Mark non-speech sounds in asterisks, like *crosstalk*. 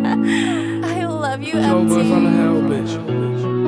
*laughs* I love you, Yo, MT. Bitch.